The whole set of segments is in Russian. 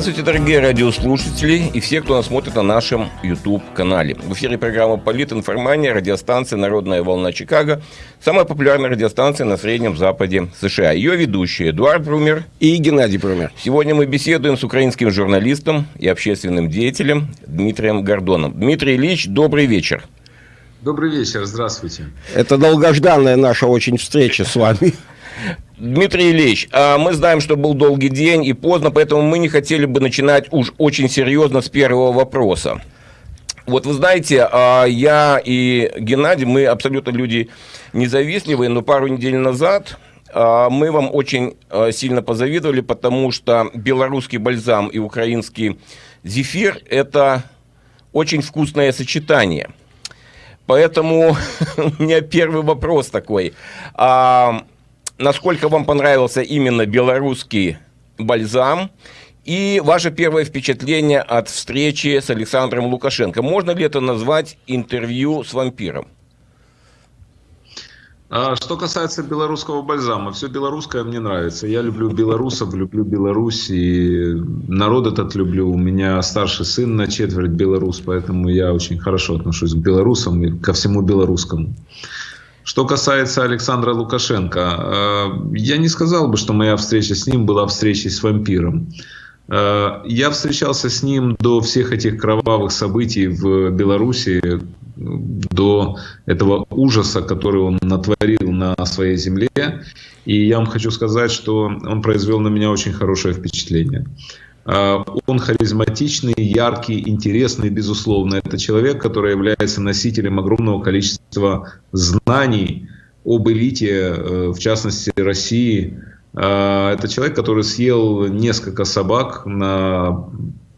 Здравствуйте, дорогие радиослушатели и все, кто нас смотрит на нашем YouTube-канале. В эфире программа «Политинформания», радиостанция «Народная волна Чикаго», самая популярная радиостанция на Среднем Западе США. Ее ведущие Эдуард Брумер и Геннадий Брумер. Сегодня мы беседуем с украинским журналистом и общественным деятелем Дмитрием Гордоном. Дмитрий Ильич, добрый вечер. Добрый вечер, здравствуйте. Это долгожданная наша очень встреча с вами. Дмитрий Ильич, а мы знаем, что был долгий день и поздно, поэтому мы не хотели бы начинать уж очень серьезно с первого вопроса. Вот вы знаете, а, я и Геннадий, мы абсолютно люди независливые, но пару недель назад а, мы вам очень сильно позавидовали, потому что белорусский бальзам и украинский зефир – это очень вкусное сочетание. Поэтому у меня первый вопрос такой насколько вам понравился именно белорусский бальзам и ваше первое впечатление от встречи с Александром Лукашенко. Можно ли это назвать интервью с вампиром? А что касается белорусского бальзама, все белорусское мне нравится. Я люблю белорусов, люблю Беларусь, и народ этот люблю. У меня старший сын на четверть белорус, поэтому я очень хорошо отношусь к белорусам и ко всему белорусскому. Что касается Александра Лукашенко, э, я не сказал бы, что моя встреча с ним была встречей с вампиром. Э, я встречался с ним до всех этих кровавых событий в Беларуси, до этого ужаса, который он натворил на своей земле. И я вам хочу сказать, что он произвел на меня очень хорошее впечатление. А, он харизматичный, яркий, интересный, безусловно. Это человек, который является носителем огромного количества знаний об элите, э, в частности России. А, это человек, который съел несколько собак на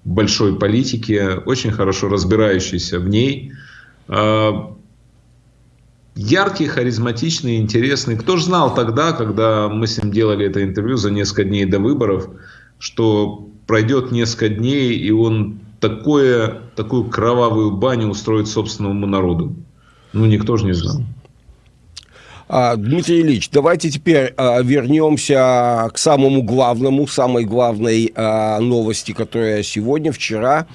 большой политике, очень хорошо разбирающийся в ней. Яркий, харизматичный, интересный. Кто же знал тогда, когда мы с ним делали это интервью за несколько дней до выборов, что пройдет несколько дней, и он такое, такую кровавую баню устроит собственному народу. Ну, никто же не знал. А, Дмитрий Ильич, давайте теперь а, вернемся к самому главному, самой главной а, новости, которая сегодня, вчера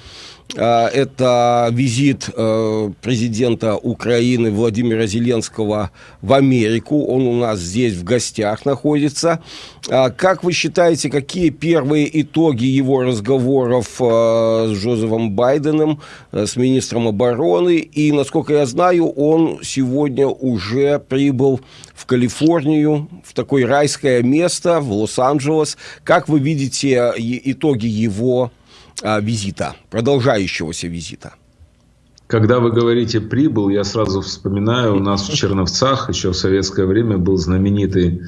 это визит э, президента Украины Владимира Зеленского в Америку. Он у нас здесь в гостях находится. А, как вы считаете, какие первые итоги его разговоров э, с Джозефом Байденом, э, с министром обороны? И, насколько я знаю, он сегодня уже прибыл в Калифорнию, в такое райское место, в Лос-Анджелес. Как вы видите итоги его а, визита, продолжающегося визита? Когда вы говорите «прибыл», я сразу вспоминаю, у нас в Черновцах еще в советское время был знаменитый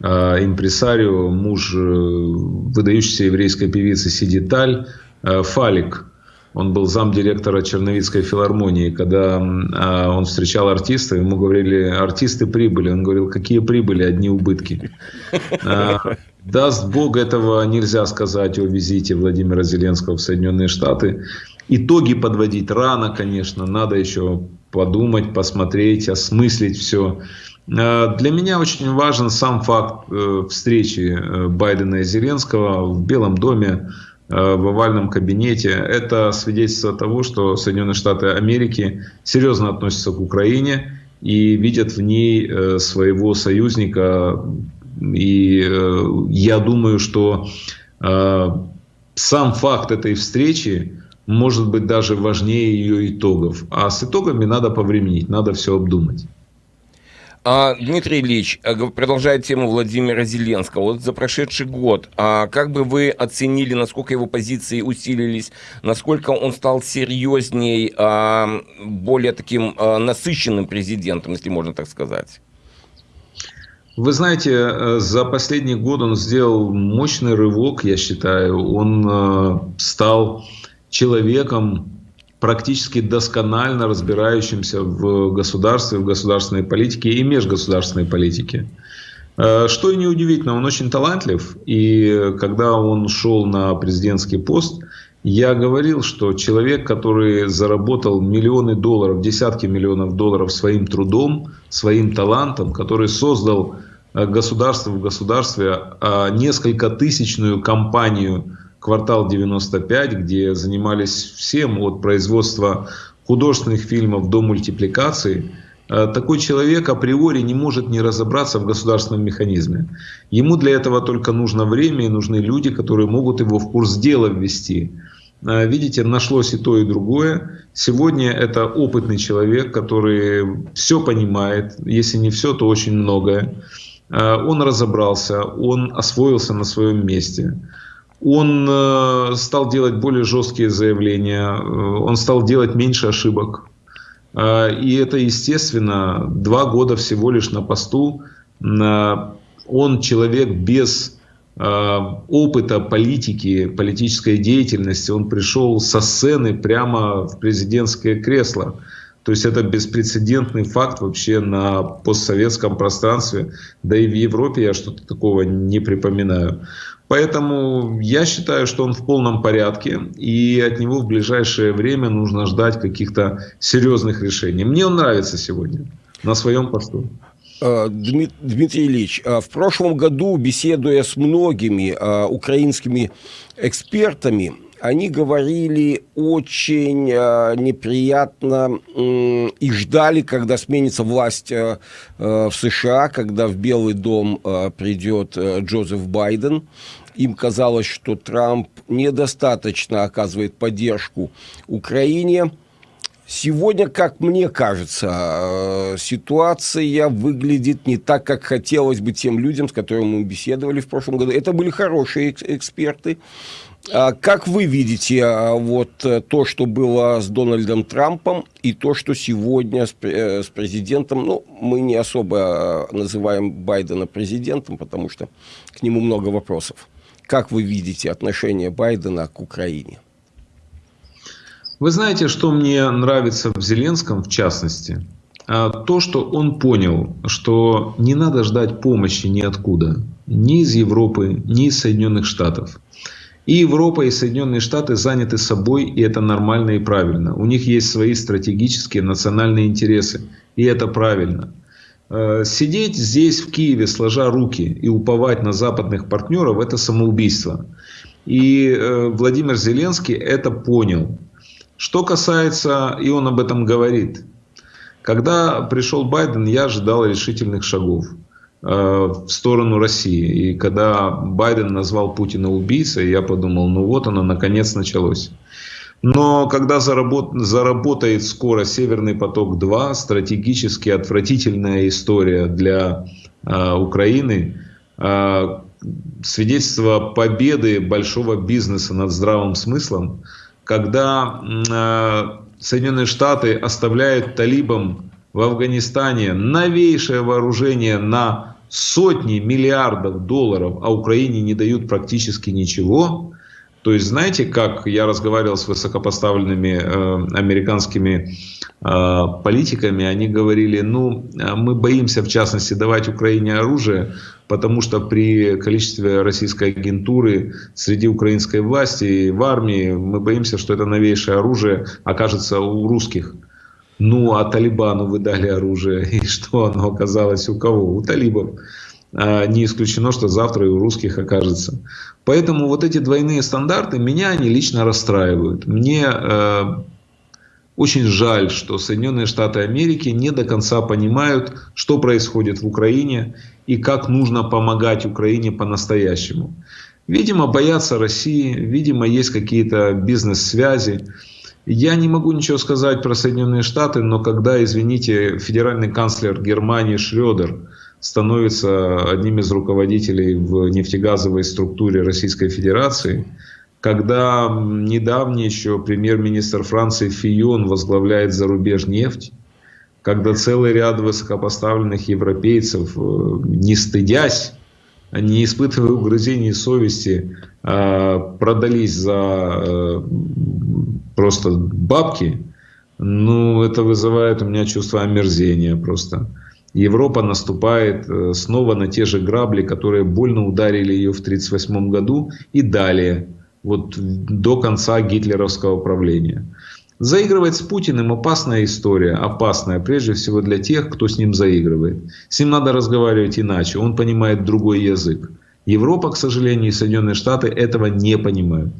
э, импресарио, муж э, выдающейся еврейской певицы Сиди Таль, э, Фалик. Он был замдиректора Черновицкой филармонии. Когда э, он встречал артистов, ему говорили, артисты прибыли. Он говорил, какие прибыли, одни убытки. Даст Бог, этого нельзя сказать о визите Владимира Зеленского в Соединенные Штаты. Итоги подводить рано, конечно, надо еще подумать, посмотреть, осмыслить все. Э, для меня очень важен сам факт э, встречи э, Байдена и Зеленского в Белом доме, в овальном кабинете. Это свидетельство того, что Соединенные Штаты Америки серьезно относятся к Украине и видят в ней своего союзника, и э, я думаю, что э, сам факт этой встречи может быть даже важнее ее итогов. А с итогами надо повременить, надо все обдумать. А, Дмитрий Ильич, э, продолжая тему Владимира Зеленского, вот за прошедший год, а как бы вы оценили, насколько его позиции усилились, насколько он стал серьезней, а, более таким а, насыщенным президентом, если можно так сказать? Вы знаете, э, за последний год он сделал мощный рывок, я считаю. Он э, стал человеком, практически досконально разбирающимся в государстве, в государственной политике и межгосударственной политике. Э, что и неудивительно, он очень талантлив, и когда он шел на президентский пост, я говорил, что человек, который заработал миллионы долларов, десятки миллионов долларов своим трудом, своим талантом, который создал Э, государство в государстве, а несколько тысячную компанию «Квартал 95», где занимались всем от производства художественных фильмов до мультипликации, э, такой человек априори не может не разобраться в государственном механизме. Ему для этого только нужно время и нужны люди, которые могут его в курс дела ввести. Э, видите, нашлось и то, и другое. Сегодня это опытный человек, который все понимает, если не все, то очень многое. Э, он разобрался, он освоился на своем месте. Он э, стал делать более жесткие заявления, он стал делать меньше ошибок. И это, естественно, два года всего лишь на посту. Он человек без Э, опыта политики, политической деятельности, он пришел со сцены прямо в президентское кресло. То есть это беспрецедентный факт вообще на постсоветском пространстве, да и в Европе я что-то такого не припоминаю. Поэтому я считаю, что он в полном порядке, и от него в ближайшее время нужно ждать каких-то серьезных решений. Мне он нравится сегодня на своем посту. Э, Дмитрий Ильич, э, в прошлом году, беседуя с многими э, украинскими экспертами, они говорили очень неприятно и ждали, когда сменится власть в США, когда в Белый дом придет Джозеф Байден. Им казалось, что Трамп недостаточно оказывает поддержку Украине – Сегодня, как мне кажется, э, ситуация выглядит не так, как хотелось бы тем людям, с которыми мы беседовали в прошлом году. Это были хорошие эксперты. А как вы видите а, вот э, то, что было с Дональдом Трампом, и то, что сегодня э, с президентом, ну, мы не особо называем Байдена президентом, потому что к нему много вопросов. Как вы видите отношение Байдена к Украине? Вы знаете, что мне нравится в Зеленском в частности? А, то, что он понял, что не надо ждать помощи ниоткуда. Ни из Европы, ни из Соединенных Штатов. И Европа, и Соединенные Штаты заняты собой, и это нормально и правильно. У них есть свои стратегические национальные интересы, и это правильно. А, сидеть здесь, в Киеве, сложа руки и уповать на западных партнеров – это самоубийство. И э, Владимир Зеленский это понял. Что касается, и он об этом говорит, когда пришел Байден, я ожидал решительных шагов э, в сторону России. И когда Байден назвал Путина убийцей, я подумал, ну вот оно, наконец началось. Но когда заработ... заработает скоро Северный поток-2, стратегически отвратительная история для э, Украины, э, свидетельство победы большого бизнеса над здравым смыслом, когда э, Соединенные Штаты оставляют талибам в Афганистане новейшее вооружение на сотни миллиардов долларов, а Украине не дают практически ничего. То есть, знаете, как я разговаривал с высокопоставленными э, американскими э, политиками, они говорили, ну, мы боимся, в частности, давать Украине оружие, потому что при количестве российской агентуры среди украинской власти в армии мы боимся, что это новейшее оружие окажется у русских. Ну, а Талибану вы дали оружие, и что оно оказалось у кого? У талибов. А не исключено, что завтра и у русских окажется. Поэтому вот эти двойные стандарты, меня они лично расстраивают. Мне э, очень жаль, что Соединенные Штаты Америки не до конца понимают, что происходит в Украине и как нужно помогать Украине по-настоящему. Видимо, боятся России, видимо, есть какие-то бизнес-связи. Я не могу ничего сказать про Соединенные Штаты, но когда, извините, федеральный канцлер Германии Шредер становится одним из руководителей в нефтегазовой структуре Российской Федерации – когда недавний еще премьер-министр Франции Фион возглавляет зарубежнефть, когда целый ряд высокопоставленных европейцев, э, не стыдясь, не испытывая угрызений совести, а, продались за э, просто бабки, ну, это вызывает у меня чувство омерзения просто. Европа наступает э, снова на те же грабли, которые больно ударили ее в 1938 году и далее вот до конца гитлеровского правления. Заигрывать с Путиным опасная история, опасная прежде всего для тех, кто с ним заигрывает. С ним надо разговаривать иначе, он понимает другой язык. Европа, к сожалению, и Соединенные Штаты этого не понимают.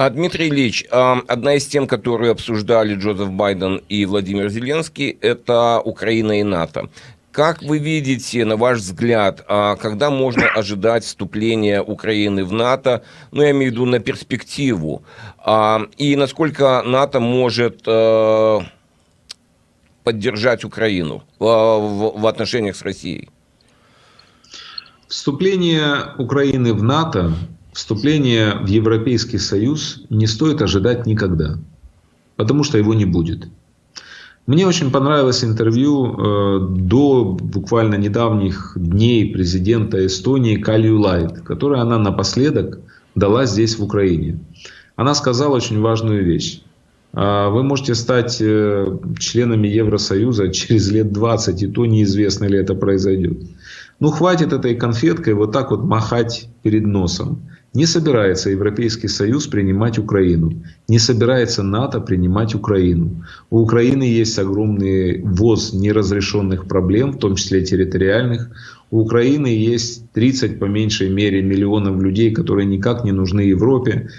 А, Дмитрий Ильич, одна из тем, которые обсуждали Джозеф Байден и Владимир Зеленский, это Украина и НАТО. Как вы видите, на ваш взгляд, а, когда можно ожидать вступления Украины в НАТО, ну, я имею в виду на перспективу, а, и насколько НАТО может э, поддержать Украину в отношениях с Россией? Вступление Украины в НАТО, вступление в Европейский Союз не стоит ожидать никогда, потому что его не будет. Мне очень понравилось интервью э, до буквально недавних дней президента Эстонии Калью Лайт, которое она напоследок дала здесь, в Украине. Она сказала очень важную вещь. «А вы можете стать э, членами Евросоюза через лет 20, и то неизвестно ли это произойдет. Ну, хватит этой конфеткой вот так вот махать перед носом. Не собирается Европейский Союз принимать Украину. Не собирается НАТО принимать Украину. У Украины есть огромный воз неразрешенных проблем, в том числе территориальных. У Украины есть 30 по меньшей мере миллионов людей, которые никак не нужны Европе.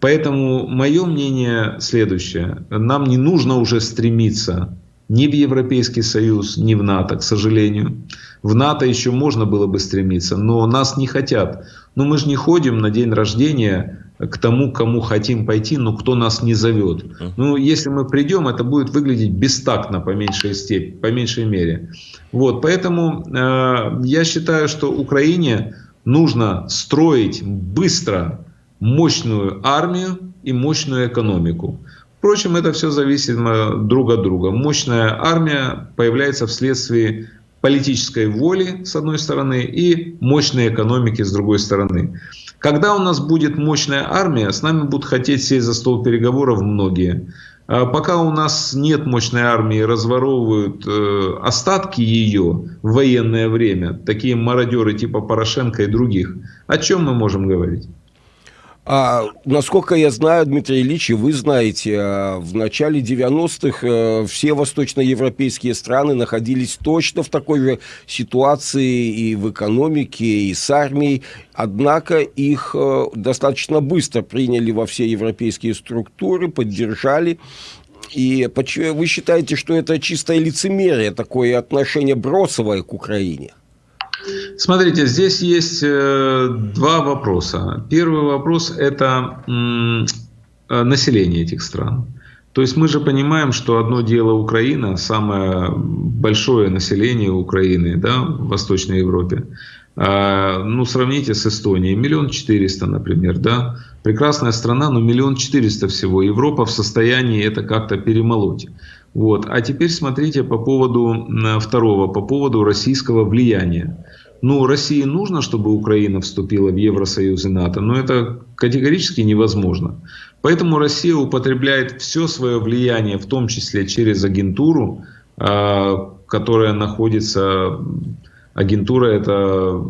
Поэтому мое мнение следующее. Нам не нужно уже стремиться ни в Европейский Союз, ни в НАТО, к сожалению. В НАТО еще можно было бы стремиться, но нас не хотят. Но мы же не ходим на день рождения к тому, кому хотим пойти, но кто нас не зовет. Ну, если мы придем, это будет выглядеть бестактно по меньшей степени, по меньшей мере. Вот, поэтому э, я считаю, что Украине нужно строить быстро мощную армию и мощную экономику. Впрочем, это все зависит друг от друга. Мощная армия появляется вследствие политической воли, с одной стороны, и мощной экономики, с другой стороны. Когда у нас будет мощная армия, с нами будут хотеть сесть за стол переговоров многие. А пока у нас нет мощной армии, разворовывают э, остатки ее в военное время, такие мародеры типа Порошенко и других, о чем мы можем говорить? А, насколько я знаю, Дмитрий Ильич, и вы знаете, а, в начале 90-х э, все восточноевропейские страны находились точно в такой же ситуации и в экономике, и с армией. Однако их э, достаточно быстро приняли во все европейские структуры, поддержали. И вы считаете, что это чистое лицемерие, такое отношение бросовое к Украине? Смотрите, здесь есть э, два вопроса. Первый вопрос – это э, население этих стран. То есть мы же понимаем, что одно дело Украина, самое большое население Украины да, в Восточной Европе. А, ну, сравните с Эстонией. Миллион четыреста, например. Да? Прекрасная страна, но миллион четыреста всего. Европа в состоянии это как-то перемолоть. Вот. А теперь смотрите по поводу второго, по поводу российского влияния. Ну, России нужно, чтобы Украина вступила в Евросоюз и НАТО, но это категорически невозможно. Поэтому Россия употребляет все свое влияние, в том числе через агентуру, а, которая находится, агентура это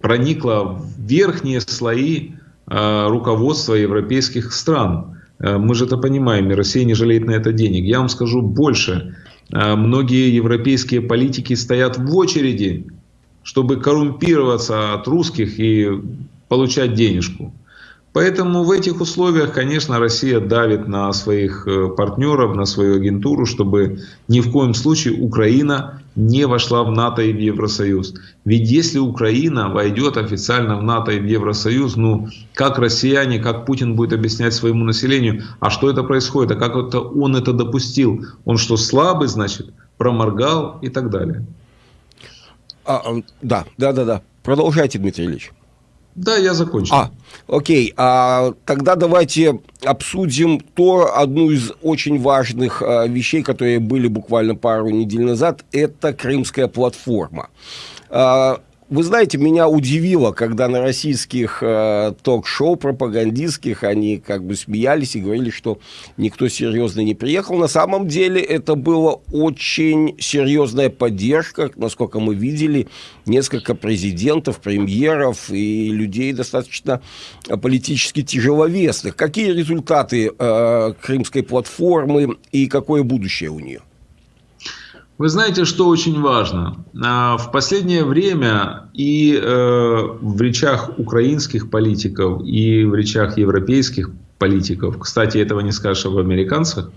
проникла в верхние слои а, руководства европейских стран. Э, мы же это понимаем, и Россия не жалеет на это денег. Я вам скажу больше. Э, многие европейские политики стоят в очереди, чтобы коррумпироваться от русских и получать денежку. Поэтому в этих условиях, конечно, Россия давит на своих э, партнеров, на свою агентуру, чтобы ни в коем случае Украина не вошла в НАТО и в Евросоюз. Ведь если Украина войдет официально в НАТО и в Евросоюз, ну, как россияне, как Путин будет объяснять своему населению, а что это происходит, а как это он это допустил? Он что, слабый, значит, проморгал и так далее. А, да, да, да, да. Продолжайте, Дмитрий Ильич. Да, я закончил. А, окей. А, тогда давайте обсудим то, одну из очень важных а, вещей, которые были буквально пару недель назад, это Крымская платформа. А, вы знаете, меня удивило, когда на российских э, ток-шоу пропагандистских они как бы смеялись и говорили, что никто серьезно не приехал. На самом деле это была очень серьезная поддержка, насколько мы видели, несколько президентов, премьеров и людей достаточно политически тяжеловесных. Какие результаты э, крымской платформы и какое будущее у нее? Вы знаете, что очень важно? А, в последнее время и э, в речах украинских политиков, и в речах европейских политиков, кстати, этого не скажешь об американцах,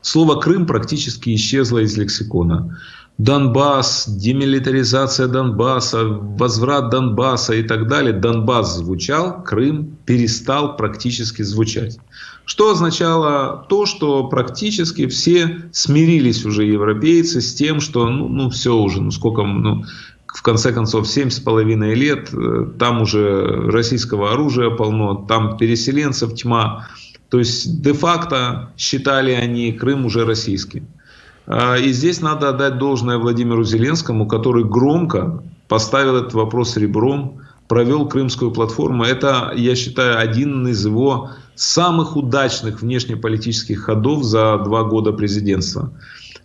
слово «Крым» практически исчезло из лексикона. Донбасс, демилитаризация Донбасса, возврат Донбасса и так далее. Донбасс звучал, Крым перестал практически звучать. Что означало то, что практически все смирились уже европейцы с тем, что ну, ну все уже, ну сколько, ну, в конце концов, семь с половиной лет, э, там уже российского оружия полно, там переселенцев тьма. То есть де-факто считали они Крым уже российским. А, и здесь надо отдать должное Владимиру Зеленскому, который громко поставил этот вопрос ребром, провел крымскую платформу. Это, я считаю, один из его самых удачных внешнеполитических ходов за два года президентства.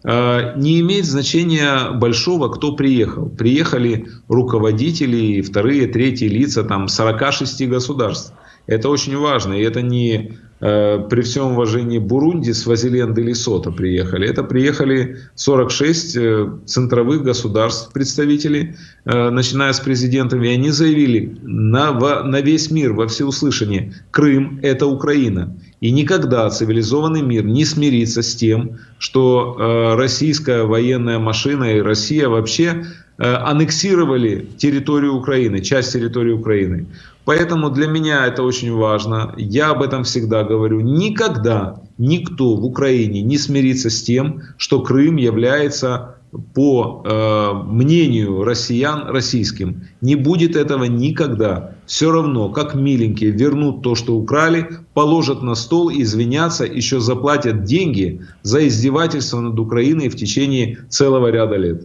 А, не имеет значения большого, кто приехал. Приехали руководители, вторые, третьи лица там, 46 государств. Это очень важно. И это не Э, при всем уважении Бурунди, Свазиленд или Сота приехали. Это приехали 46 э, центровых государств представителей, э, начиная с президентами, и они заявили на, на весь мир, во всеуслышание, Крым – это Украина. И никогда цивилизованный мир не смирится с тем, что российская военная машина и Россия вообще аннексировали территорию Украины, часть территории Украины. Поэтому для меня это очень важно. Я об этом всегда говорю. Никогда никто в Украине не смирится с тем, что Крым является по э, мнению россиян российским. Не будет этого никогда. Все равно, как миленькие, вернут то, что украли, положат на стол, извинятся, еще заплатят деньги за издевательство над Украиной в течение целого ряда лет.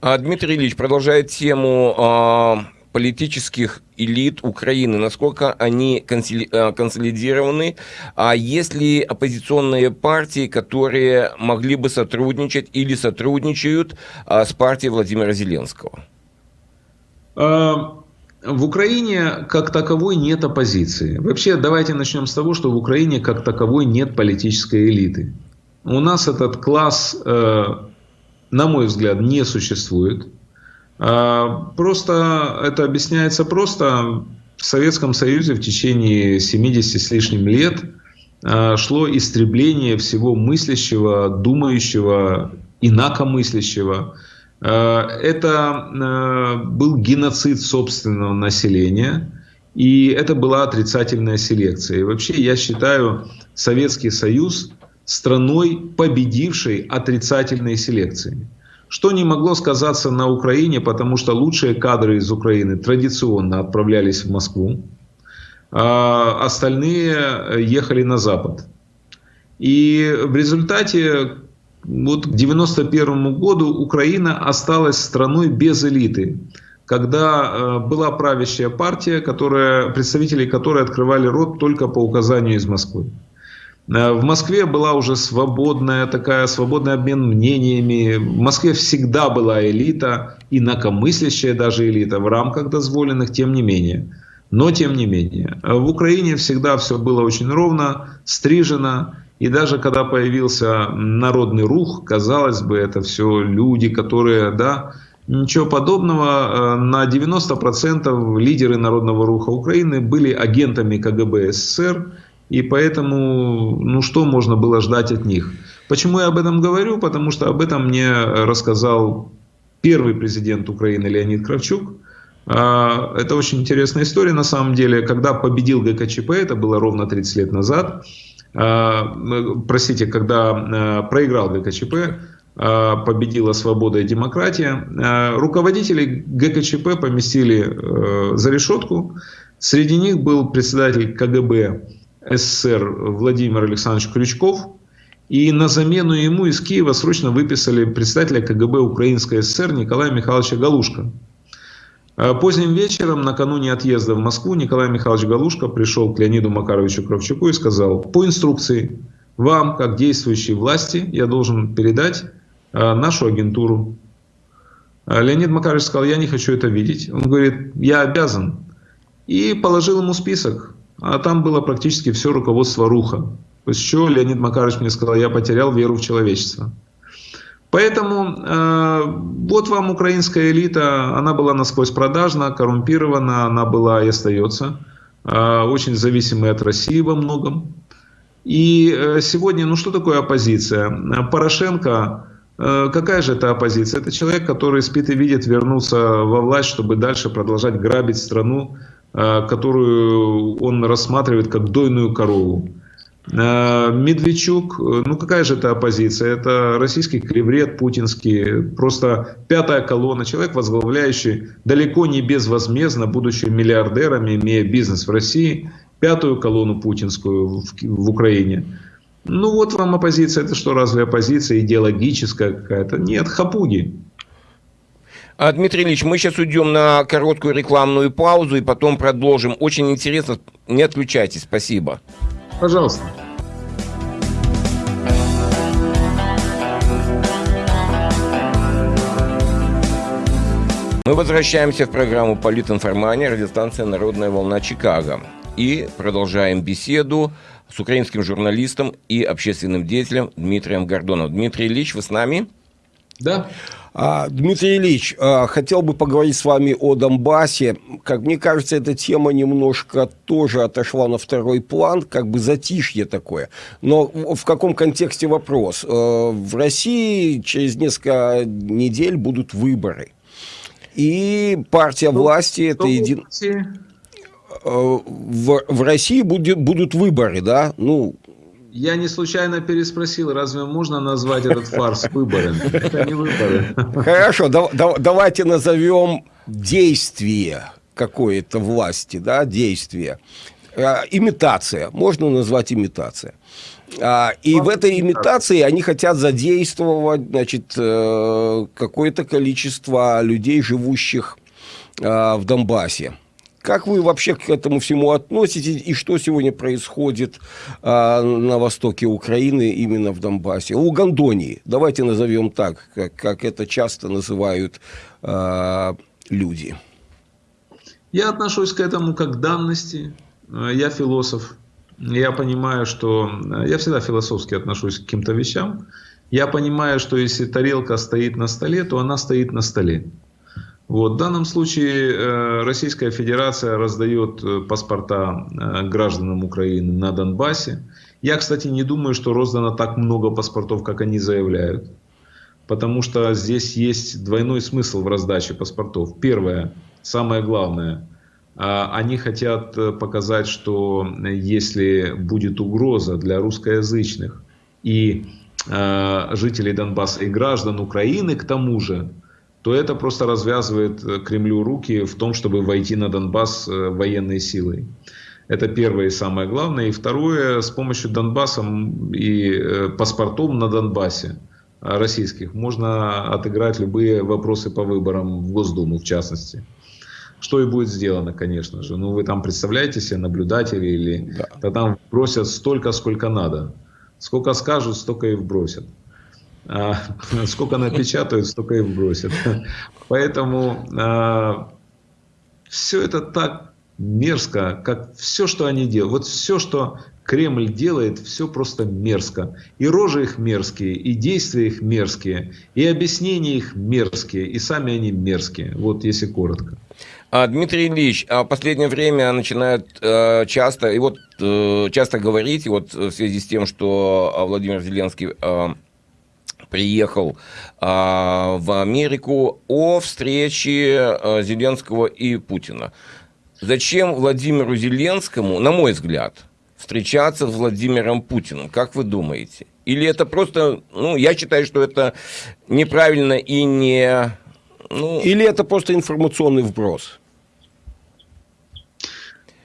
А, Дмитрий Ильич продолжает тему а, политических элит Украины, насколько они э, консолидированы, а есть ли оппозиционные партии, которые могли бы сотрудничать или сотрудничают а, с партией Владимира Зеленского? А, в Украине как таковой нет оппозиции. Вообще, давайте начнем с того, что в Украине как таковой нет политической элиты. У нас этот класс, э, на мой взгляд, не существует. А, просто это объясняется просто. В Советском Союзе в течение 70 с лишним лет а, шло истребление всего мыслящего, думающего, инакомыслящего. А, это был геноцид собственного населения, и это была отрицательная селекция. И вообще я считаю Советский Союз страной, победившей отрицательной селекцией что не могло сказаться на Украине, потому что лучшие кадры из Украины традиционно отправлялись в Москву, а остальные ехали на Запад. И в результате вот к 1991 году Украина осталась страной без элиты, когда э, была правящая партия, которая, представители которой открывали рот только по указанию из Москвы. Э, в Москве была уже свободная такая, свободный обмен мнениями. В Москве всегда была элита, инакомыслящая даже элита, в рамках дозволенных, тем не менее. Но тем не менее. В Украине всегда все было очень ровно, стрижено. И даже когда появился народный рух, казалось бы, это все люди, которые, да, ничего подобного. Э, на 90% лидеры народного руха Украины были агентами КГБ СССР, и поэтому, ну что можно было ждать от них? Почему я об этом говорю? Потому что об этом мне рассказал первый президент Украины Леонид Кравчук. А, это очень интересная история на самом деле. Когда победил ГКЧП, это было ровно 30 лет назад, а, простите, когда а, проиграл ГКЧП, победила свобода и демократия, руководители ГКЧП поместили э, за решетку. Среди них был председатель КГБ СССР Владимир Александрович Крючков. И на замену ему из Киева срочно выписали представителя КГБ Украинской ССР Николая Михайловича Галушка. Поздним вечером, накануне отъезда в Москву, Николай Михайлович Галушка пришел к Леониду Макаровичу Кравчуку и сказал, по инструкции, вам, как действующей власти, я должен передать а, нашу агентуру. А Леонид Макарович сказал, я не хочу это видеть. Он говорит, я обязан. И положил ему список а там было практически все руководство Руха. После чего Леонид Макарович мне сказал, я потерял веру в человечество. Поэтому э, вот вам украинская элита, она была насквозь продажна, коррумпирована, она была и остается э, очень зависимой от России во многом. И э, сегодня, ну что такое оппозиция? Порошенко, э, какая же это оппозиция? Это человек, который спит и видит вернуться во власть, чтобы дальше продолжать грабить страну, которую он рассматривает как дойную корову. Э, Медведчук, э, ну какая же это оппозиция? Это российский клеврет путинский, просто пятая колонна, человек, возглавляющий далеко не безвозмездно, будучи миллиардерами, имея бизнес в России, пятую колонну путинскую в, в Украине. Ну вот вам оппозиция, это что, разве оппозиция идеологическая какая-то? Нет, хапуги. А, Дмитрий Ильич, мы сейчас уйдем на короткую рекламную паузу и потом продолжим. Очень интересно, не отключайтесь, спасибо. Пожалуйста. Мы возвращаемся в программу «Политинформания», радиостанция «Народная волна Чикаго». И продолжаем беседу с украинским журналистом и общественным деятелем Дмитрием Гордоновым. Дмитрий Ильич, вы с нами? Да. А, Дмитрий Ильич, а, хотел бы поговорить с вами о Донбассе. Как мне кажется, эта тема немножко тоже отошла на второй план, как бы затишье такое. Но в каком контексте вопрос? А, в России через несколько недель будут выборы. И партия власти это един... В, в России будет, будут выборы, да? Ну, я не случайно переспросил, разве можно назвать этот фарс выбором? Это не выборы. Хорошо, да, да, давайте назовем действие какой-то власти, да, действие. А, имитация, можно назвать имитация. А, и в этой имитации они хотят задействовать значит, э, какое-то количество людей, живущих а, в Донбассе. Как вы вообще к этому всему относитесь и что сегодня происходит а, на востоке Украины, именно в Донбассе? У Гондонии, давайте назовем так, как, как это часто называют а, люди. Я отношусь к этому как к данности. Я философ. Я понимаю, что... Я всегда философски отношусь к каким-то вещам. Я понимаю, что если тарелка стоит на столе, то она стоит на столе. Вот, в данном случае э, Российская Федерация раздает э, паспорта э, гражданам Украины на Донбассе. Я, кстати, не думаю, что роздано так много паспортов, как они заявляют. Потому что здесь есть двойной смысл в раздаче паспортов. Первое, самое главное, они хотят показать, что если будет угроза для русскоязычных и жителей Донбасса и граждан Украины, к тому же, то это просто развязывает э, Кремлю руки в том, чтобы войти на Донбасс э, военной силой. Это первое и самое главное. И второе, с помощью Донбасса и э, паспортов на Донбассе российских можно отыграть любые вопросы по выборам в Госдуму, в частности. Что и будет сделано, конечно же. Ну, вы там представляете себе наблюдатели или... Да. Да там бросят столько, сколько надо. Сколько скажут, столько и вбросят. А, сколько напечатают, столько и бросят. Поэтому а, все это так мерзко, как все, что они делают. Вот все, что Кремль делает, все просто мерзко. И рожи их мерзкие, и действия их мерзкие, и объяснения их мерзкие, и сами они мерзкие. Вот если коротко. А, Дмитрий Ильич, а в последнее время начинают э, часто, и вот э, часто говорить, вот в связи с тем, что Владимир Зеленский э, приехал а, в Америку о встрече а, Зеленского и Путина. Зачем Владимиру Зеленскому, на мой взгляд, встречаться с Владимиром Путиным? Как вы думаете? Или это просто, ну, я считаю, что это неправильно и не... Ну... Или это просто информационный вброс?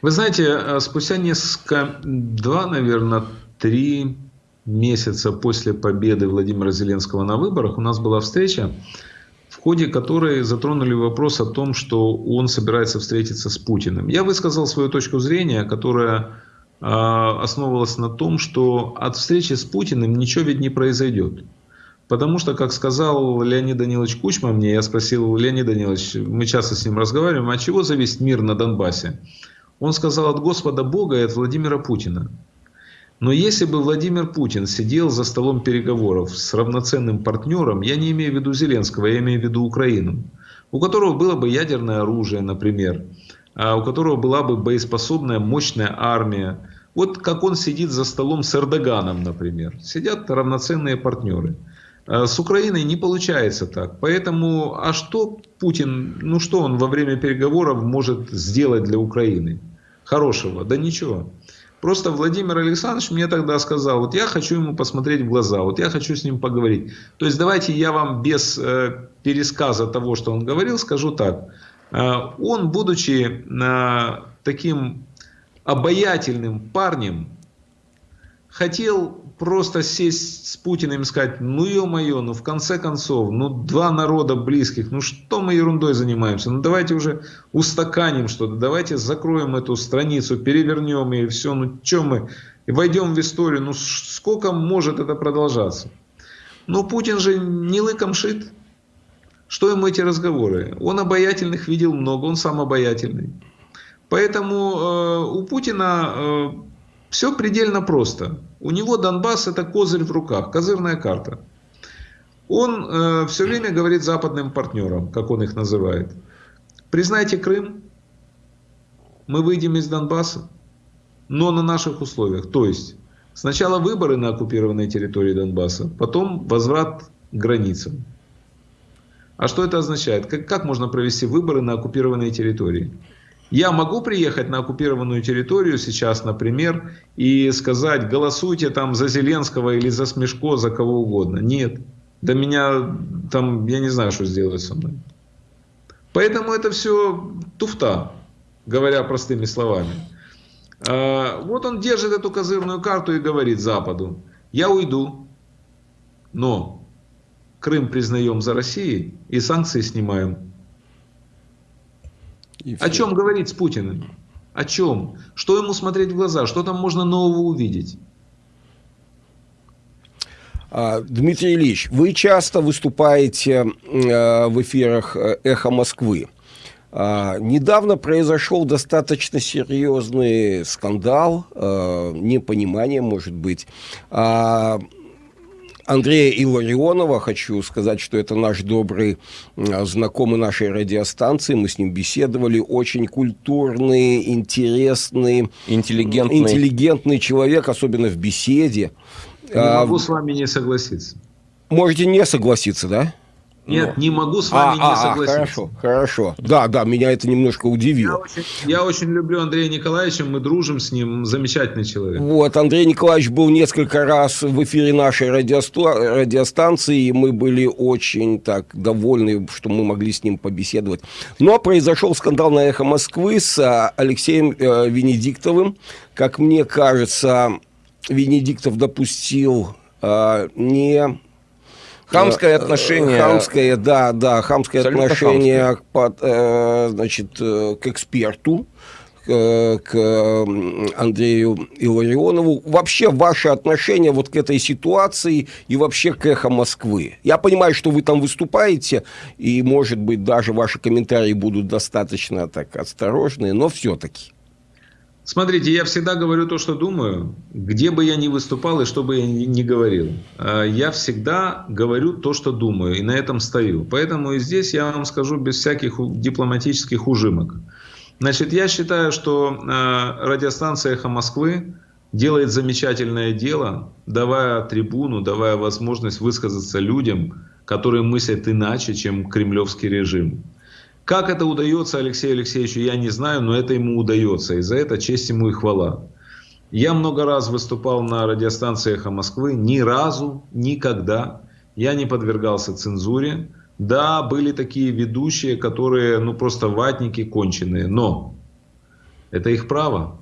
Вы знаете, э, спустя несколько, два, наверное, три месяца после победы Владимира Зеленского на выборах у нас была встреча, в ходе которой затронули вопрос о том, что он собирается встретиться с Путиным. Я высказал свою точку зрения, которая э, основывалась на том, что от встречи с Путиным ничего ведь не произойдет. Потому что, как сказал Леонид Данилович Кучма мне, я спросил, Леонид Данилович, мы часто с ним разговариваем, от чего зависит мир на Донбассе? Он сказал, от Господа Бога и от Владимира Путина. Но если бы Владимир Путин сидел за столом переговоров с равноценным партнером, я не имею в виду Зеленского, я имею в виду Украину, у которого было бы ядерное оружие, например, а у которого была бы боеспособная мощная армия, вот как он сидит за столом с Эрдоганом, например. Сидят равноценные партнеры. А с Украиной не получается так. Поэтому, а что Путин, ну что он во время переговоров может сделать для Украины? Хорошего? Да ничего. Просто Владимир Александрович мне тогда сказал, вот я хочу ему посмотреть в глаза, вот я хочу с ним поговорить. То есть давайте я вам без э, пересказа того, что он говорил, скажу так. Э, он, будучи э, таким обаятельным парнем, хотел просто сесть с Путиным и сказать, ну ё-моё, ну в конце концов, ну два народа близких, ну что мы ерундой занимаемся, ну давайте уже устаканим что-то, давайте закроем эту страницу, перевернем и все, ну что мы, и войдем в историю, ну сколько может это продолжаться? Но Путин же не лыком шит. Что ему эти разговоры? Он обаятельных видел много, он сам обаятельный. Поэтому э, у Путина э, все предельно просто. У него Донбасс это козырь в руках, козырная карта. Он э, все время говорит западным партнерам, как он их называет. Признайте Крым, мы выйдем из Донбасса, но на наших условиях. То есть сначала выборы на оккупированной территории Донбасса, потом возврат к границам. А что это означает? Как, как можно провести выборы на оккупированной территории? Я могу приехать на оккупированную территорию сейчас, например, и сказать, голосуйте там за Зеленского или за Смешко, за кого угодно. Нет. Да меня там, я не знаю, что сделать со мной. Поэтому это все туфта, говоря простыми словами. А, вот он держит эту козырную карту и говорит Западу, я уйду, но Крым признаем за Россией и санкции снимаем. О чем говорить с Путиным? О чем? Что ему смотреть в глаза? Что там можно нового увидеть? А, Дмитрий Ильич, вы часто выступаете э, в эфирах э, «Эхо Москвы». А, недавно произошел достаточно серьезный скандал, э, непонимание, может быть, а, Андрея Илларионова, хочу сказать, что это наш добрый знакомый нашей радиостанции, мы с ним беседовали, очень культурный, интересный, интеллигентный, интеллигентный человек, особенно в беседе. Не могу а, с вами не согласиться. Можете не согласиться, да? Нет, Но. не могу с вами а, не а, согласиться. Хорошо, хорошо. Да, да, меня это немножко удивило. Я очень, я очень люблю Андрея Николаевича, мы дружим с ним, замечательный человек. Вот, Андрей Николаевич был несколько раз в эфире нашей радиостанции, и мы были очень так довольны, что мы могли с ним побеседовать. Но произошел скандал на «Эхо Москвы» с а, Алексеем э, Венедиктовым. Как мне кажется, Венедиктов допустил э, не Хамское э, отношение. Хамское, да, да, хамское Абсолютно отношение хамское. Под, э, значит, э, к эксперту, к Андрею Илларионову. Вообще ваше отношение вот к этой ситуации и вообще к эхо Москвы. Я понимаю, что вы там выступаете, и, может быть, даже ваши комментарии будут достаточно так осторожные, но все-таки. Смотрите, я всегда говорю то, что думаю, где бы я ни выступал и что бы я ни говорил. А, я всегда говорю то, что думаю, и на этом стою. Поэтому и здесь я вам скажу без всяких дипломатических ужимок. Значит, я считаю, что а, радиостанция «Эхо Москвы» делает замечательное дело, давая трибуну, давая возможность высказаться людям, которые мыслят иначе, чем кремлевский режим. Как это удается Алексею Алексеевичу, я не знаю, но это ему удается. И за это честь ему и хвала. Я много раз выступал на радиостанции «Эхо Москвы». Ни разу, никогда я не подвергался цензуре. Да, были такие ведущие, которые, ну, просто ватники конченые. Но это их право.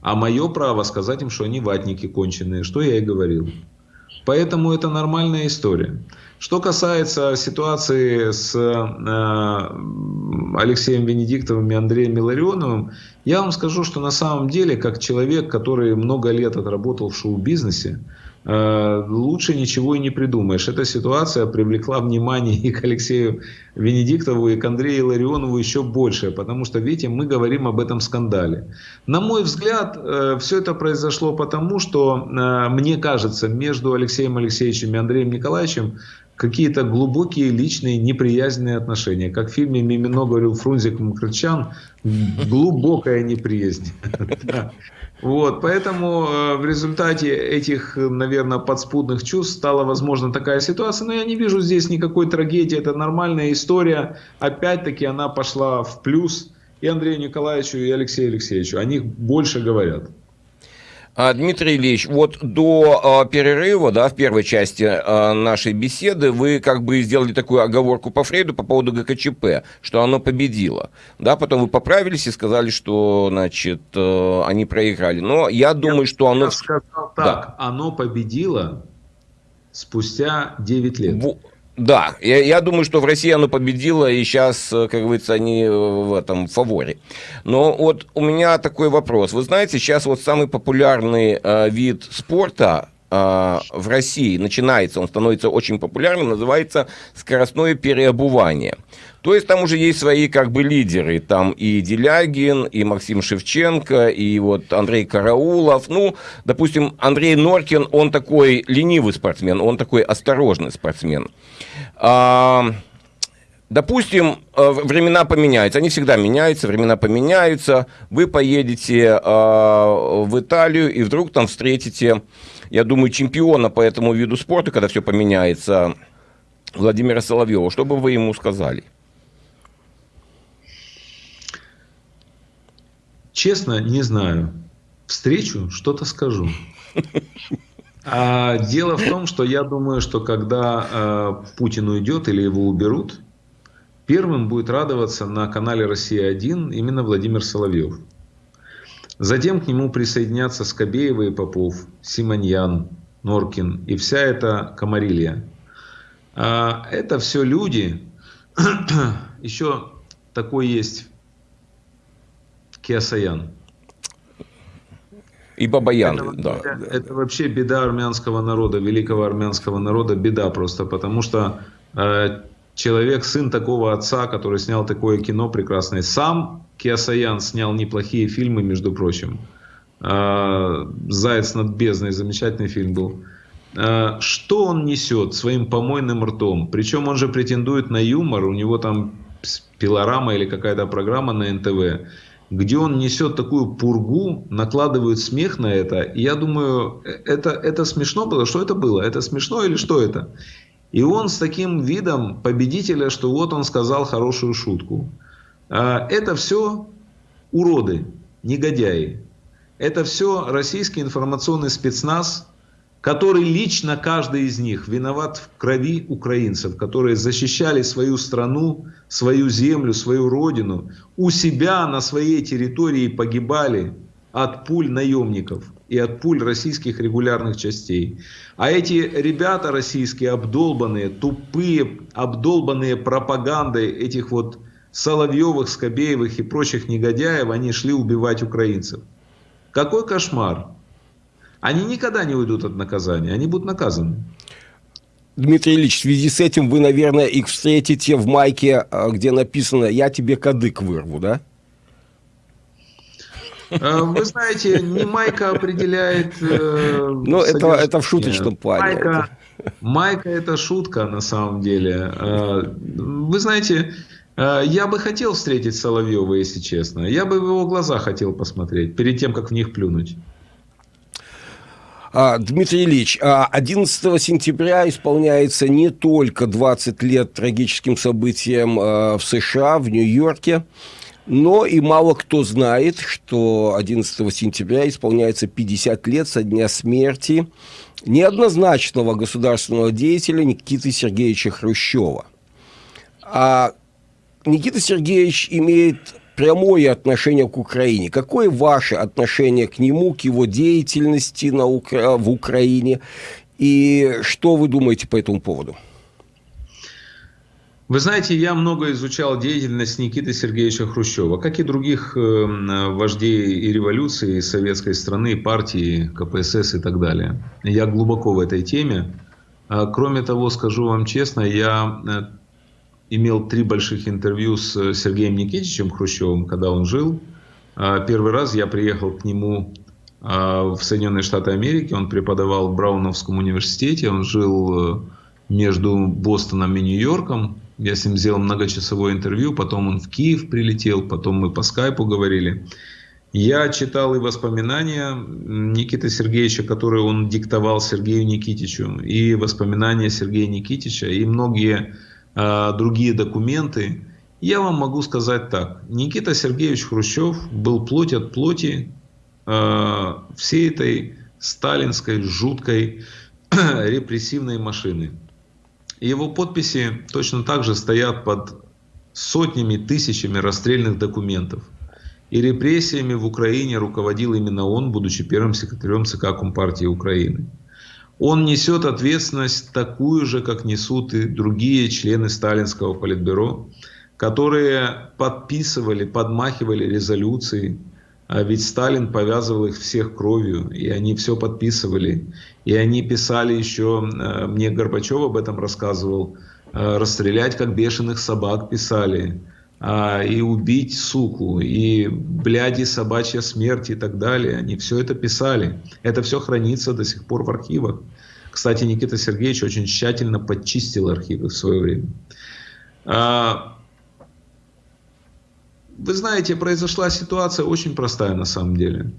А мое право сказать им, что они ватники конченые, что я и говорил. Поэтому это нормальная история. Что касается ситуации с э, Алексеем Венедиктовым и Андреем Миларионовым, я вам скажу, что на самом деле, как человек, который много лет отработал в шоу-бизнесе, лучше ничего и не придумаешь. Эта ситуация привлекла внимание и к Алексею Венедиктову, и к Андрею Ларионову еще больше, потому что, видите, мы говорим об этом скандале. На мой взгляд, э, все это произошло потому, что, э, мне кажется, между Алексеем Алексеевичем и Андреем Николаевичем какие-то глубокие личные неприязненные отношения. Как в фильме «Мимино» говорил Фрунзик Мкрчан, глубокая неприязнь. Вот, поэтому э, в результате этих, наверное, подспудных чувств стала возможна такая ситуация. Но я не вижу здесь никакой трагедии. Это нормальная история. Опять-таки она пошла в плюс и Андрею Николаевичу, и Алексею Алексеевичу. О них больше говорят. А, Дмитрий Ильич, вот до э, перерыва, да, в первой части э, нашей беседы вы как бы сделали такую оговорку по Фрейду по поводу ГКЧП, что оно победило. Да, потом вы поправились и сказали, что, значит, э, они проиграли. Но я думаю, я, что оно... Я сказал так, да. оно победило спустя 9 лет. Да, я, я думаю, что в России оно победило, и сейчас, э, как говорится, они в этом фаворе. Но вот у меня такой вопрос. Вы знаете, сейчас вот самый популярный э, вид спорта э, в России начинается, он становится очень популярным, называется скоростное переобувание. То есть там уже есть свои как бы лидеры, там и Делягин, и Максим Шевченко, и вот Андрей Караулов. Ну, допустим, Андрей Норкин, он такой ленивый спортсмен, он такой осторожный спортсмен. А, допустим, э, времена поменяются, они всегда меняются, времена поменяются, вы поедете а, в Италию и вдруг там встретите, я думаю, чемпиона по этому виду спорта, когда все поменяется, Владимира Соловьева. Что бы вы ему сказали? Честно, не знаю. Встречу, что-то скажу. А дело в том, что я думаю, что когда э, Путин уйдет или его уберут, первым будет радоваться на канале «Россия-1» именно Владимир Соловьев. Затем к нему присоединятся Скобеева и Попов, Симоньян, Норкин и вся эта комарилья. А это все люди, еще такой есть Киасаян. И Бабаян, это, да. Это вообще беда армянского народа, великого армянского народа, беда просто, потому что э, человек, сын такого отца, который снял такое кино прекрасное, сам Киасаян снял неплохие фильмы, между прочим. Э, «Заяц над бездной» замечательный фильм был. Э, что он несет своим помойным ртом? Причем он же претендует на юмор, у него там пилорама или какая-то программа на НТВ где он несет такую пургу, накладывают смех на это. И я думаю, это, это смешно было. Что это было? Это смешно или что это? И он с таким видом победителя, что вот он сказал хорошую шутку. А, это все уроды, негодяи. Это все российский информационный спецназ, который лично каждый из них виноват в крови украинцев, которые защищали свою страну, свою землю, свою родину, у себя на своей территории погибали от пуль наемников и от пуль российских регулярных частей. А эти ребята российские обдолбанные, тупые, обдолбанные пропагандой этих вот Соловьевых, Скобеевых и прочих негодяев, они шли убивать украинцев. Какой кошмар! Они никогда не уйдут от наказания, они будут наказаны. Дмитрий Ильич, в связи с этим вы, наверное, их встретите в майке, а, где написано «Я тебе кадык вырву», да? А, вы знаете, не майка определяет... Э, ну, это, это в шуточном плане. Майка, майка – это шутка на самом деле. А, вы знаете, я бы хотел встретить Соловьева, если честно. Я бы в его глаза хотел посмотреть, перед тем, как в них плюнуть. А, Дмитрий Ильич, 11 а, сентября исполняется не только 20 лет трагическим событиям а, в США, в Нью-Йорке, но и мало кто знает, что 11 сентября исполняется 50 лет со дня смерти неоднозначного государственного деятеля Никиты Сергеевича Хрущева. А Никита Сергеевич имеет прямое отношение к Украине. Какое ваше отношение к нему, к его деятельности на Укра... в Украине? И что вы думаете по этому поводу? Вы знаете, я много изучал деятельность Никиты Сергеевича Хрущева, как и других э, вождей и революции, и советской страны, и партии, КПСС и так далее. Я глубоко в этой теме. А, кроме того, скажу вам честно, я э, имел три больших интервью с Сергеем Никитичем Хрущевым, когда он жил. А, первый раз я приехал к нему а, в Соединенные Штаты Америки. Он преподавал в Брауновском университете. Он жил э, между Бостоном и Нью-Йорком. Я с ним сделал многочасовое интервью, потом он в Киев прилетел, потом мы по скайпу говорили. Я читал и воспоминания Никиты Сергеевича, которые он диктовал Сергею Никитичу, и воспоминания Сергея Никитича, и многие э, другие документы. Я вам могу сказать так. Никита Сергеевич Хрущев был плоть от плоти э, всей этой сталинской жуткой репрессивной машины. Его подписи точно так же стоят под сотнями, тысячами расстрельных документов. И репрессиями в Украине руководил именно он, будучи первым секретарем ЦК Компартии Украины. Он несет ответственность такую же, как несут и другие члены сталинского политбюро, которые подписывали, подмахивали резолюции, а ведь Сталин повязывал их всех кровью, и они все подписывали. И они писали еще, э, мне Горбачев об этом рассказывал, э, расстрелять как бешеных собак писали, а, и убить суку, и бляди собачья смерть и так далее. Они все это писали. Это все хранится до сих пор в архивах. Кстати, Никита Сергеевич очень тщательно подчистил архивы в свое время. А, вы знаете, произошла ситуация очень простая на самом деле.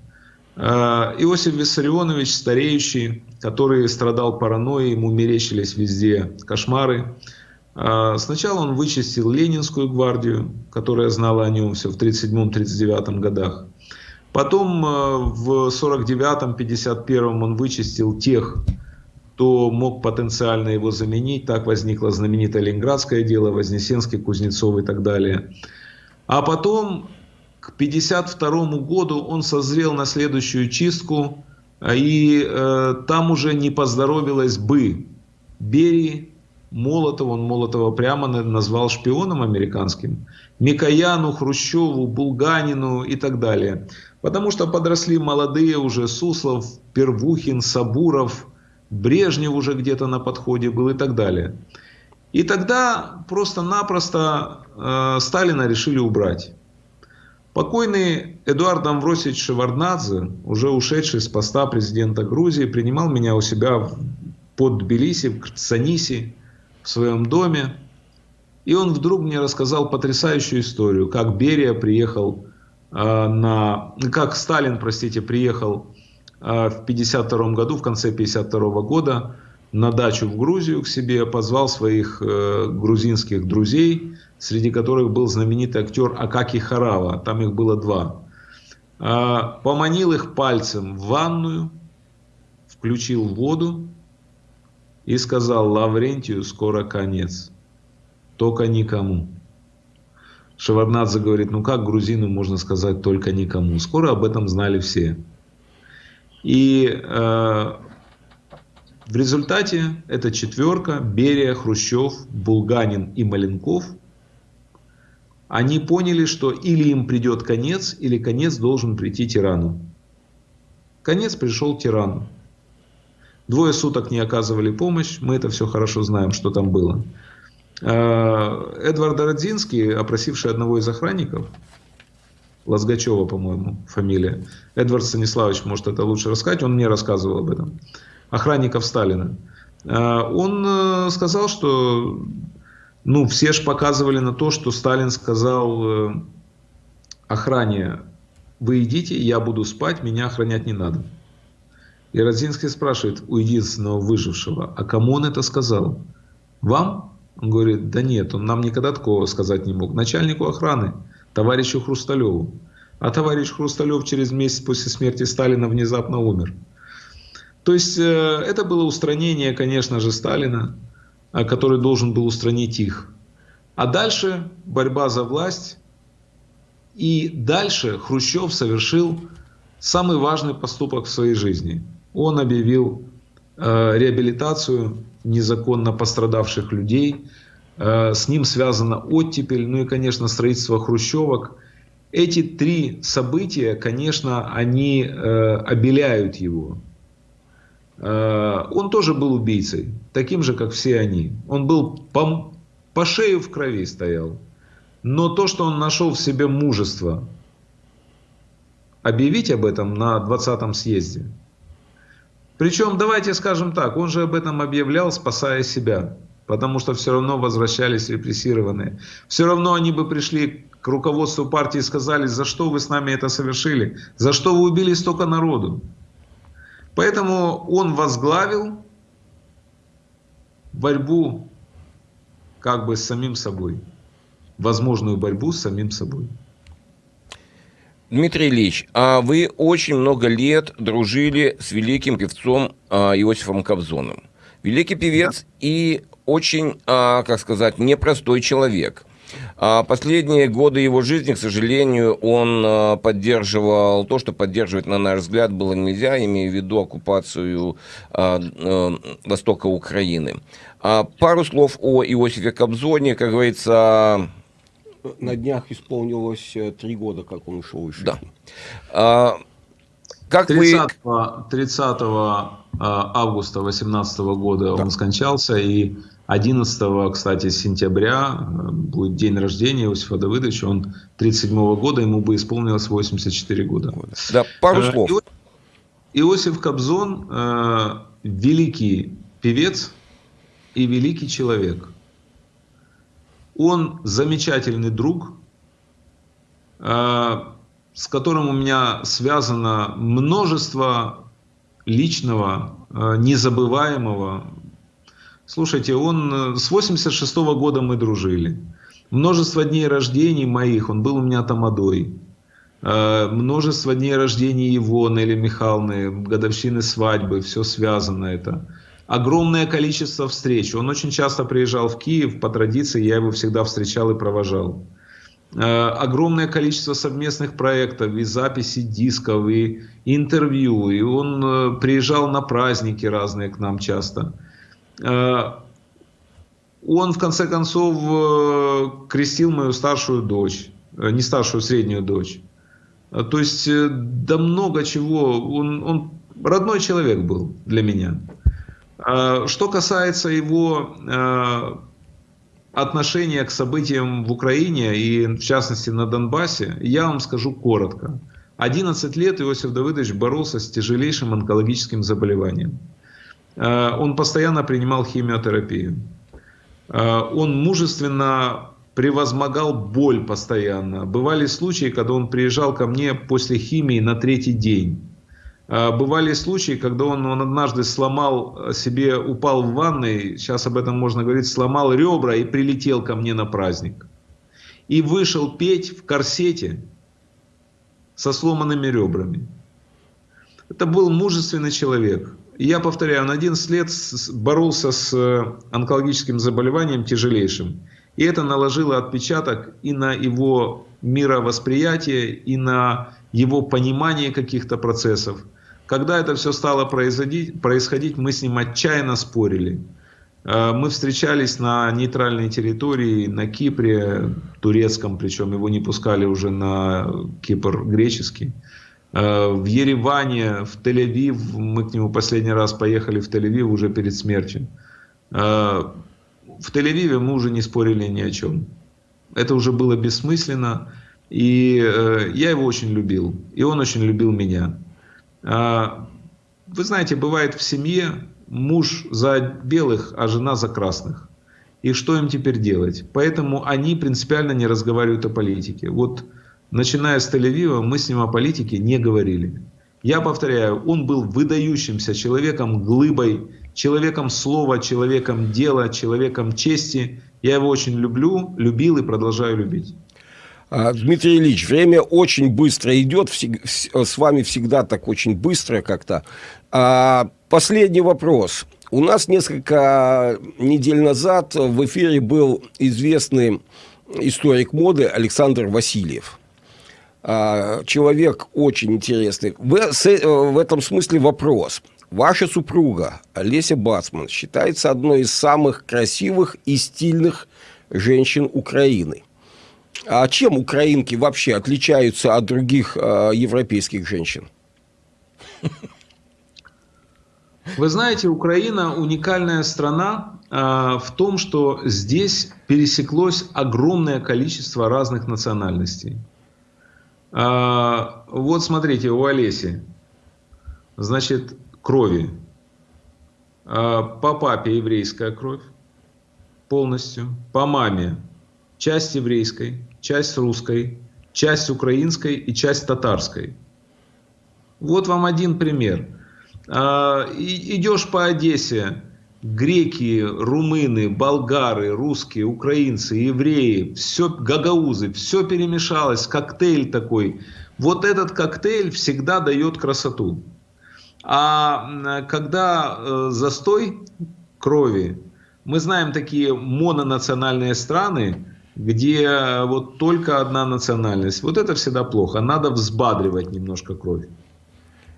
А, Иосиф Виссарионович, стареющий, который страдал паранойей, ему мерещились везде кошмары. А, сначала он вычистил Ленинскую гвардию, которая знала о нем все в 1937-1939 годах. Потом а, в 1949-1951 он вычистил тех, кто мог потенциально его заменить. Так возникло знаменитое Ленинградское дело, Вознесенский, Кузнецов и так далее. А потом к 1952 году он созрел на следующую чистку, а, и э, там уже не поздоровилось бы Берии, Молотова, он Молотова прямо назвал шпионом американским, Микояну, Хрущеву, Булганину и так далее. Потому что подросли молодые уже Суслов, Первухин, Сабуров, Брежнев уже где-то на подходе был и так далее. И тогда просто-напросто э, Сталина решили убрать. Покойный Эдуард Амвросович Шеварднадзе, уже ушедший с поста президента Грузии, принимал меня у себя под Тбилиси, в Саниси, в своем доме. И он вдруг мне рассказал потрясающую историю, как Берия приехал э, на... Как Сталин, простите, приехал э, в 1952 году, в конце 1952 года на дачу в Грузию к себе, позвал своих э, грузинских друзей, среди которых был знаменитый актер Акаки Харава, там их было два. Э, поманил их пальцем в ванную, включил воду и сказал Лаврентию, скоро конец, только никому. Шеварднадзе говорит, ну как грузину можно сказать только никому? Скоро об этом знали все. И э, в результате эта четверка, Берия, Хрущев, Булганин и Маленков, они поняли, что или им придет конец, или конец должен прийти тирану. Конец пришел тирану. Двое суток не оказывали помощь, мы это все хорошо знаем, что там было. А, Эдвард Родзинский, опросивший одного из охранников, Лазгачева, по-моему, фамилия, Эдвард Станиславович может это лучше рассказать, он мне рассказывал об этом охранников Сталина. А, он э, сказал, что ну, все же показывали на то, что Сталин сказал э, охране, вы идите, я буду спать, меня охранять не надо. И Родзинский спрашивает у единственного выжившего, а кому он это сказал? Вам? Он говорит, да нет, он нам никогда такого сказать не мог. Начальнику охраны, товарищу Хрусталеву. А товарищ Хрусталев через месяц после смерти Сталина внезапно умер. То есть э, это было устранение, конечно же, Сталина, э, который должен был устранить их. А дальше борьба за власть. И дальше Хрущев совершил самый важный поступок в своей жизни. Он объявил э, реабилитацию незаконно пострадавших людей, Э, с ним связана оттепель, ну и, конечно, строительство хрущевок. Эти три события, конечно, они э, обеляют его. Э, он тоже был убийцей, таким же, как все они. Он был по, по шею в крови стоял. Но то, что он нашел в себе мужество объявить об этом на 20-м съезде. Причем, давайте скажем так, он же об этом объявлял, спасая себя. Потому что все равно возвращались репрессированные. Все равно они бы пришли к руководству партии и сказали, за что вы с нами это совершили? За что вы убили столько народу? Поэтому он возглавил борьбу как бы с самим собой. Возможную борьбу с самим собой. Дмитрий Ильич, а вы очень много лет дружили с великим певцом а, Иосифом Кобзоном. Великий певец да. и очень, а, как сказать, непростой человек. А последние годы его жизни, к сожалению, он а, поддерживал то, что поддерживать, на наш взгляд, было нельзя, имея в виду оккупацию а, востока Украины. Пару слов о Иосифе Кобзоне, как говорится... На днях исполнилось э, три года, как он ушел из жизни. Да. Как 30, вы... 30 августа 2018 года да. он скончался, и 11, кстати, сентября э, будет день рождения Иосифа Давыдовича. Он 37 -го года, ему бы исполнилось 84 года. Да, пару э, слов. Иосиф Кобзон э, великий певец и великий человек. Он замечательный друг, э, с которым у меня связано множество личного, э, незабываемого, Слушайте, он э, с 86 -го года мы дружили. Множество дней рождений моих, он был у меня тамадой. Множество дней рождения его, Нелли Михайловны, годовщины свадьбы, все связано это. Огромное количество встреч. Он очень часто приезжал в Киев, по традиции я его всегда встречал и провожал. Э, огромное количество совместных проектов, и записи дисков, и интервью. И он приезжал на праздники разные к нам часто. Э, он, в конце концов, э, крестил мою старшую дочь, э, не старшую, среднюю дочь. То есть, да много чего. Он, он родной человек был для меня. Что касается его отношения к событиям в Украине и, в частности, на Донбассе, я вам скажу коротко. 11 лет Иосиф Давыдович боролся с тяжелейшим онкологическим заболеванием. Э, он постоянно принимал химиотерапию. Э, он мужественно превозмогал боль постоянно. Бывали случаи, когда он приезжал ко мне после химии на третий день. Э, бывали случаи, когда он, он однажды сломал себе, упал в ванной, сейчас об этом можно говорить, сломал ребра и прилетел ко мне на праздник. И вышел петь в корсете со сломанными ребрами. Это был мужественный человек. Я повторяю, он 11 лет боролся с э, онкологическим заболеванием тяжелейшим. И это наложило отпечаток и на его мировосприятие, и на его понимание каких-то процессов. Когда это все стало происходить, происходить, мы с ним отчаянно спорили. Э, мы встречались на нейтральной территории, на Кипре, турецком, причем его не пускали уже на Кипр греческий. Э, в Ереване, в Тель-Авив, мы к нему последний раз поехали в Тель-Авив уже перед смертью. Э, в Тель-Авиве мы уже не спорили ни о чем. Это уже было бессмысленно. И я его очень любил. И он очень любил меня. Вы знаете, бывает в семье муж за белых, а жена за красных. И что им теперь делать? Поэтому они принципиально не разговаривают о политике. Вот начиная с Тель-Авива, мы с ним о политике не говорили. Я повторяю, он был выдающимся человеком, глыбой, человеком слова, человеком дела, человеком чести. Я его очень люблю, любил и продолжаю любить. А, Дмитрий Ильич, время очень быстро идет, с вами всегда так очень быстро как-то. А, последний вопрос. У нас несколько недель назад в эфире был известный историк моды Александр Васильев. А, человек очень интересный. В, в этом смысле вопрос. Ваша супруга Олеся Бацман считается одной из самых красивых и стильных женщин Украины. А чем украинки вообще отличаются от других э, европейских женщин? Вы знаете, Украина уникальная страна э, в том, что здесь пересеклось огромное количество разных национальностей. Э, вот смотрите, у Олеси, значит, крови. Э, по папе еврейская кровь полностью, по маме часть еврейской, часть русской, часть украинской и часть татарской. Вот вам один пример. А, идешь по Одессе, греки, румыны, болгары, русские, украинцы, евреи, все гагаузы, все перемешалось, коктейль такой. Вот этот коктейль всегда дает красоту. А когда э, застой крови, мы знаем такие мононациональные страны, где вот только одна национальность. Вот это всегда плохо. Надо взбадривать немножко кровь.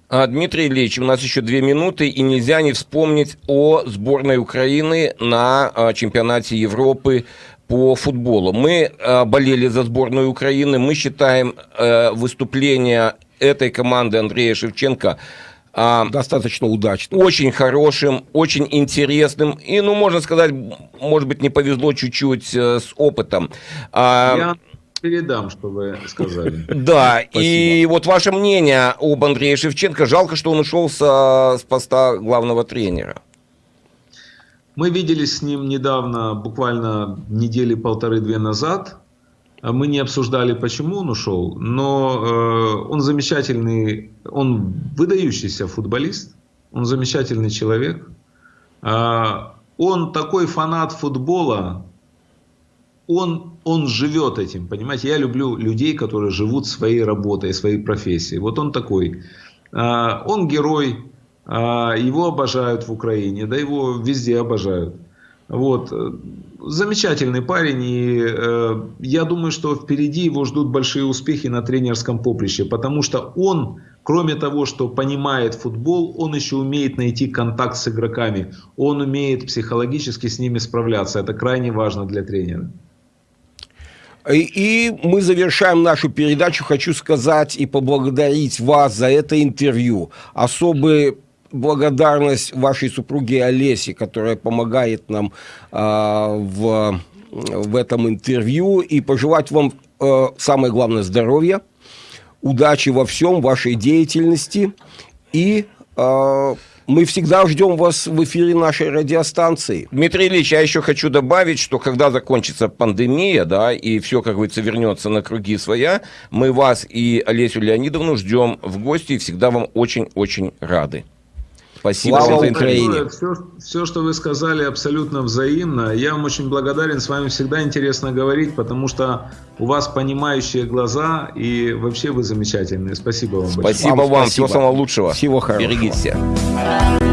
А, Дмитрий Ильич, у нас еще две минуты, и нельзя не вспомнить о сборной Украины на а, чемпионате Европы по футболу. Мы а, болели за сборную Украины, мы считаем выступление этой команды Андрея Шевченко достаточно удачным. Очень хорошим, очень интересным. И, ну, можно сказать, может быть, не повезло чуть-чуть э, с опытом. Я передам, что вы сказали. Да, и вот ваше мнение об Андрее Шевченко. Жалко, что он ушел с, с поста главного тренера. Мы виделись с ним недавно, буквально недели полторы-две назад. Мы не обсуждали, почему он ушел, но э, он замечательный, он выдающийся футболист, он замечательный человек. Э, он такой фанат футбола, он, он живет этим, понимаете? Я люблю людей, которые живут своей работой, своей профессией. Вот он такой. А, он герой, а, его обожают в Украине, да его везде обожают. Вот. Замечательный парень, и э, я думаю, что впереди его ждут большие успехи на тренерском поприще, потому что он, кроме того, что понимает футбол, он еще умеет найти контакт с игроками, он умеет психологически с ними справляться. Это крайне важно для тренера. И мы завершаем нашу передачу. Хочу сказать и поблагодарить вас за это интервью. Особый благодарность вашей супруге Олесе, которая помогает нам э, в, в этом интервью, и пожелать вам, э, самое главное, здоровья, удачи во всем, вашей деятельности и э, мы всегда ждем вас в эфире нашей радиостанции. Дмитрий Ильич, я еще хочу добавить, что когда закончится пандемия, да, и все, как говорится, вернется на круги своя, мы вас и Олесю Леонидовну ждем в гости и всегда вам очень-очень рады. Спасибо Слава за Украине. Все, все, что вы сказали, абсолютно взаимно. Я вам очень благодарен. С вами всегда интересно говорить, потому что у вас понимающие глаза и вообще вы замечательные. Спасибо вам Спасибо большое. вам. Спасибо. Всего самого лучшего. Всего хорошего. Берегите себя.